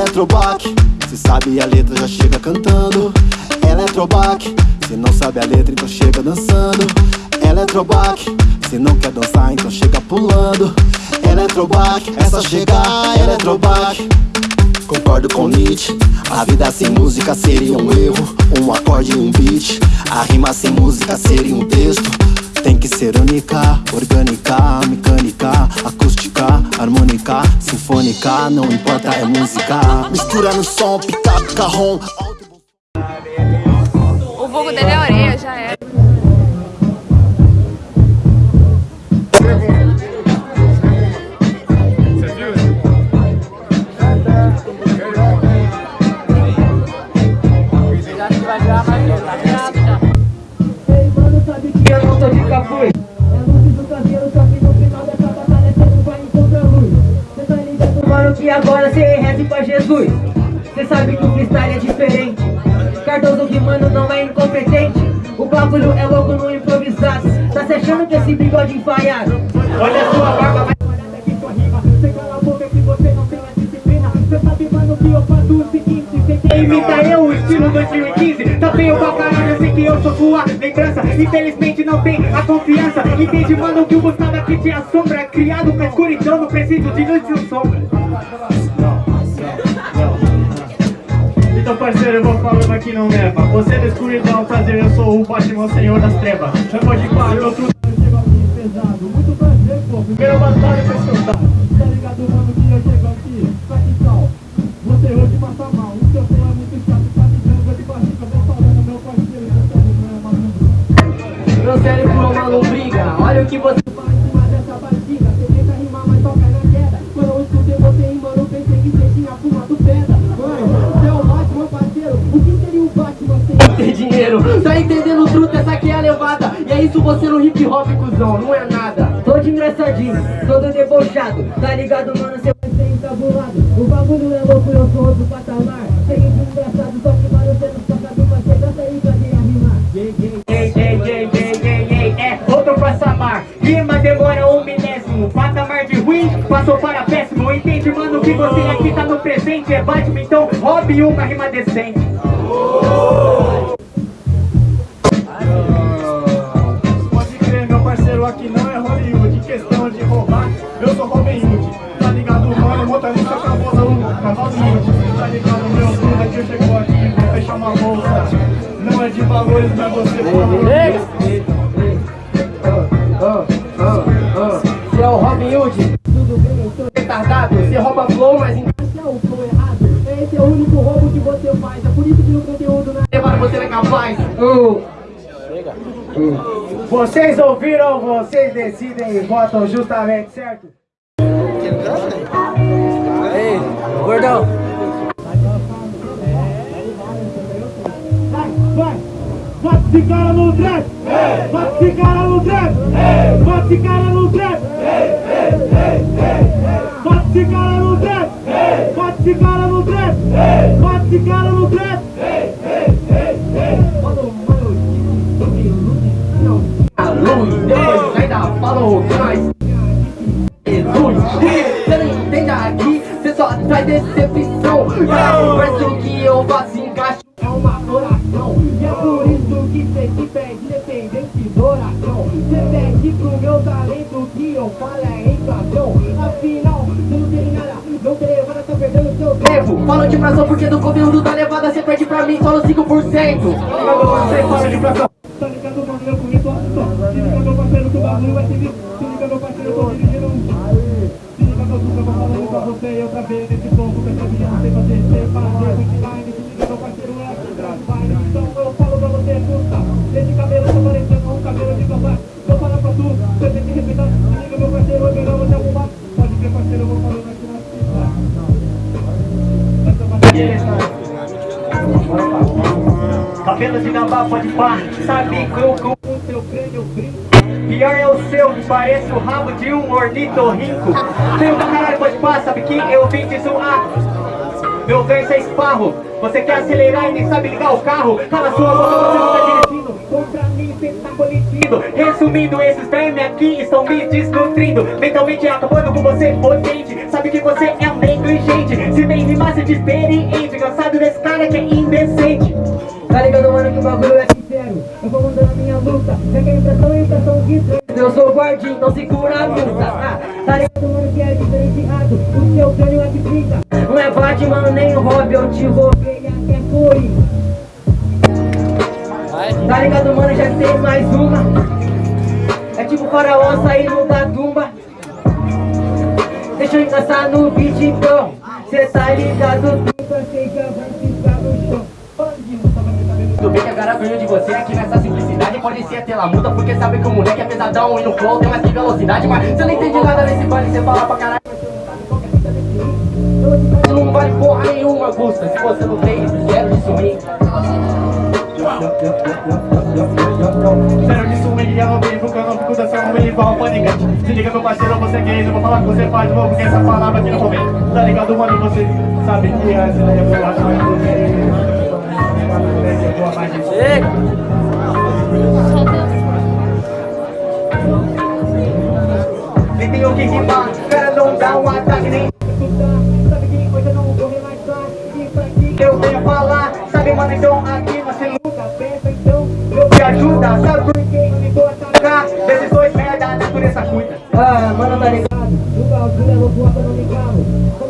Eletrobac, se sabe a letra já chega cantando. Eletrobac, se não sabe a letra então chega dançando. Eletrobac, se não quer dançar então chega pulando. Eletrobac, é só chegar Eletrobac Concordo com Nietzsche. A vida sem música seria um erro. Um acorde e um beat. A rima sem música seria um texto. Tem que ser única, orgânica, mecânica, sinfônica, não importa, é música. Mistura no som, pica, carrom. O vulgo dele é orelha, já é. Jesus Cê sabe que o freestyle é diferente. Cardoso rimando não é incompetente. O bagulho é louco no improvisado Tá se achando que esse bigode enfaiado Olha a sua barba, vai aqui sua rima. Cê cala a boca que você não tem a disciplina. Cê sabe mano que eu faço o seguinte Cê quer imitar eu, o estilo 2015 Tá feio pra caralho, eu sei que eu sou sua lembrança. Infelizmente não tem a confiança. Entende mano que o Gustavo aqui te assombra. Criado pra escuridão, não preciso de luz e sombra Então parceiro, eu vou falando aqui não neva Você é da escuridão, prazer, eu sou o Batman, senhor das trevas. Chama de quadro, outro pesado. Muito prazer, pô, primeira batalha pra escutar Tá ligado, mano, que eu chego aqui. Só que tal, você hoje passa mal. O seu flow é muito chato, tá ligando de barriga Vou falando, meu parceiro, seu cérebro é maluco Meu cérebro é uma lombriga Olha o que você isso você no hip hop, cuzão Não é nada. Todo engraçadinho, todo debochado Tá ligado, mano? Cê vai ser encabulado O bagulho é louco, eu sou outro patamar. De engraçado, só que mano, cê não sabe fazer Dança aí, cadê a rimar? Ei, ei, ei, ei, ei, ei, ei É outro patamar. Rima demora um milésimo Patamar de ruim, passou para péssimo. Entende, mano, que você aqui tá no presente É Batman, então roube uma rima decente. Pode uma bolsa Não é de valores, mas você Você é o Robin Hood? Tudo bem, sou retardado. Você rouba flow, mas encaixa o flow errado. Esse é o único roubo que você faz. É por isso que no conteúdo não é levar você não é capaz Vocês ouviram, vocês decidem e votam justamente, certo? Ainda falou que nós luz Você não entende aqui, você só traz decepção O verso que eu faço encaixa É uma oração E é por isso que cê se pede independente do oração Cê pede pro meu talento que eu falo é inflação Afinal, cê não tem nada, não tem levada, tá perdendo seu tempo falo de fração porque do conteúdo da levada Você perde pra mim só no 5% Você fala de fração Tá ligado, mano, eu conheço bagulho vai Se liga, meu parceiro, eu tô dirigindo Se liga, meu eu vou falando pra você E outra vez, nesse ponto, percebi, eu não sei fazer Sei fazer, punchline, se liga, meu parceiro, é Drive, então eu falo pra você, escuta Esse cabelo tá parecendo um cabelo de cavalo Vou falar pra tu, você tem que respeitar Se liga, meu parceiro, eu quero você arrumar Pode crer, parceiro, eu vou falando aqui na Essa bateria Cabelo de gambá pode pá, sabe que eu com o seu crânio brinco Pior é o seu, parece o rabo de um ornitorrinco Feio pra caralho pode pá, sabe que eu vim te zoar. Meu verso é esparro, você quer acelerar e nem sabe ligar o carro. Cala sua boca, você não tá dirigindo. Contra mim, cê tá coletivo Resumindo, esses vermes aqui estão me desnutrindo. Mentalmente acabando com você, potente. Sabe que você é um negligente Se vem rimar, se de experiente Cansado desse cara que é indecente. Tá ligado, mano, que o bagulho é Eu vou mandando a minha luta que a impressão impressão que traz Eu sou guardinho, então segura a luta Tá ligado, mano, que é diferenciado O seu crânio é que fica. Não é Batman nem o Robin Eu te roubei até foi Tá ligado, mano, já tem mais uma. É tipo faraó saindo da tumba. Deixa eu encaixar no beat, então Cê tá ligado, Agora ganho de você aqui nessa simplicidade Pode ser até lamuta porque sabe que o moleque é pesadão E no flow tem mais que velocidade Mas você não entende nada nesse baile, você fala pra caralho. Não vale porra nenhuma, Gusta Se você não tem, zero de swing Sério disso, me guia, não vivo, que eu não fico dançando, me igual panicante Se liga meu parceiro, você é isso, eu vou falar que você faz novo Que essa palavra aqui no momento, tá ligado mano, você sabe que antes da revelação Nem tem o que rimar, cara não dá um ataque nem Sabe que hoje eu não vou E pra ti eu venho falar Sabe mano, então aqui você nunca pensa Então não me ajuda Sabe por que eu me vou atacar Desses dois merda, a natureza cuida Ah, mano, tá ligado? O bagulho é louco, eu não me calo